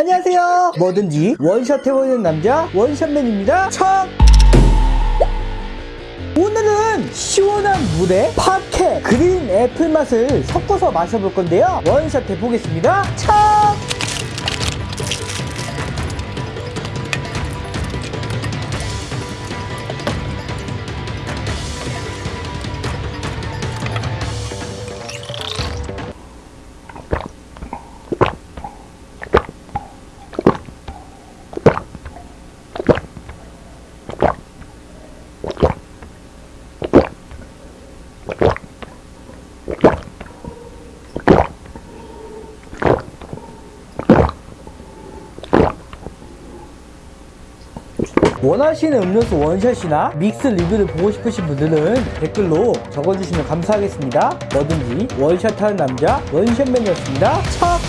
안녕하세요. 뭐든지 원샷 해보는 남자 원샷맨입니다. 척! 오늘은 시원한 물에 파케 green apple 맛을 섞어서 마셔볼 건데요. 원샷 해보겠습니다. 척! 원하시는 음료수 원샷이나 믹스 리뷰를 보고 싶으신 분들은 댓글로 적어주시면 감사하겠습니다. 뭐든지 원샷하는 남자 원샷맨이었습니다. 척!